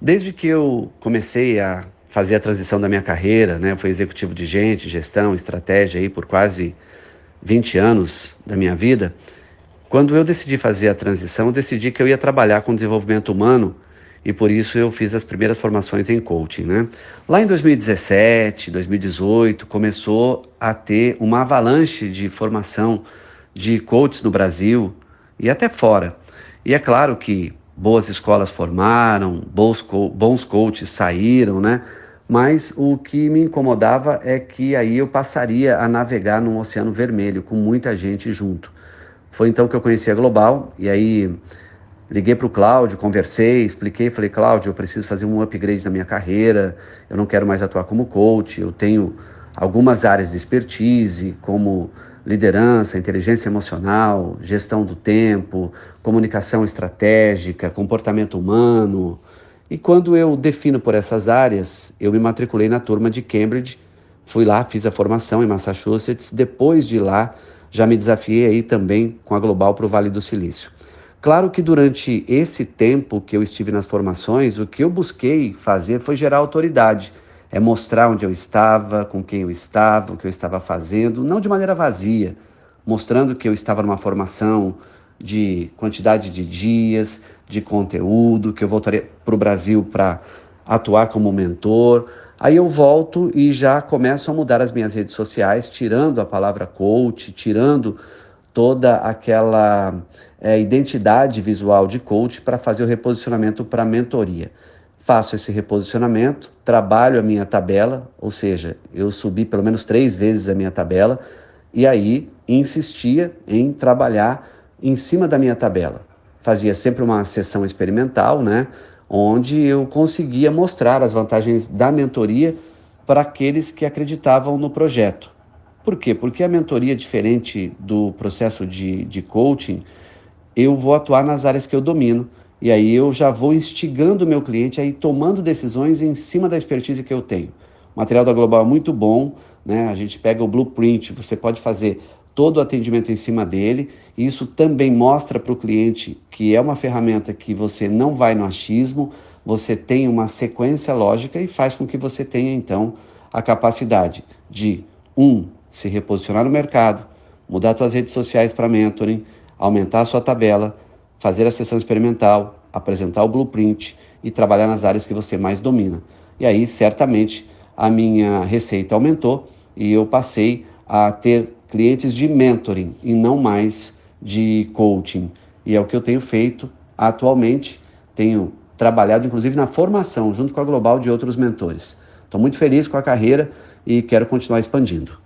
Desde que eu comecei a fazer a transição da minha carreira, né, fui executivo de gente, gestão, estratégia aí por quase 20 anos da minha vida, quando eu decidi fazer a transição, eu decidi que eu ia trabalhar com desenvolvimento humano e por isso eu fiz as primeiras formações em coaching, né? Lá em 2017, 2018, começou a ter uma avalanche de formação de coaches no Brasil e até fora. E é claro que boas escolas formaram, bons, co bons coaches saíram, né? Mas o que me incomodava é que aí eu passaria a navegar num oceano vermelho com muita gente junto. Foi então que eu conheci a Global e aí liguei para o Cláudio, conversei, expliquei, falei, Cláudio, eu preciso fazer um upgrade na minha carreira, eu não quero mais atuar como coach, eu tenho algumas áreas de expertise, como liderança, inteligência emocional, gestão do tempo, comunicação estratégica, comportamento humano. E quando eu defino por essas áreas, eu me matriculei na turma de Cambridge, fui lá, fiz a formação em Massachusetts. Depois de lá, já me desafiei aí também com a Global para o Vale do Silício. Claro que durante esse tempo que eu estive nas formações, o que eu busquei fazer foi gerar autoridade é mostrar onde eu estava, com quem eu estava, o que eu estava fazendo, não de maneira vazia, mostrando que eu estava numa formação de quantidade de dias, de conteúdo, que eu voltaria para o Brasil para atuar como mentor. Aí eu volto e já começo a mudar as minhas redes sociais, tirando a palavra coach, tirando toda aquela é, identidade visual de coach para fazer o reposicionamento para mentoria faço esse reposicionamento, trabalho a minha tabela, ou seja, eu subi pelo menos três vezes a minha tabela e aí insistia em trabalhar em cima da minha tabela. Fazia sempre uma sessão experimental, né, onde eu conseguia mostrar as vantagens da mentoria para aqueles que acreditavam no projeto. Por quê? Porque a mentoria, diferente do processo de, de coaching, eu vou atuar nas áreas que eu domino e aí eu já vou instigando o meu cliente a ir tomando decisões em cima da expertise que eu tenho. O material da Global é muito bom, né? A gente pega o blueprint, você pode fazer todo o atendimento em cima dele. E isso também mostra para o cliente que é uma ferramenta que você não vai no achismo, você tem uma sequência lógica e faz com que você tenha então a capacidade de um se reposicionar no mercado, mudar suas redes sociais para mentoring, aumentar a sua tabela, fazer a sessão experimental, apresentar o blueprint e trabalhar nas áreas que você mais domina. E aí, certamente, a minha receita aumentou e eu passei a ter clientes de mentoring e não mais de coaching. E é o que eu tenho feito atualmente. Tenho trabalhado, inclusive, na formação, junto com a Global, de outros mentores. Estou muito feliz com a carreira e quero continuar expandindo.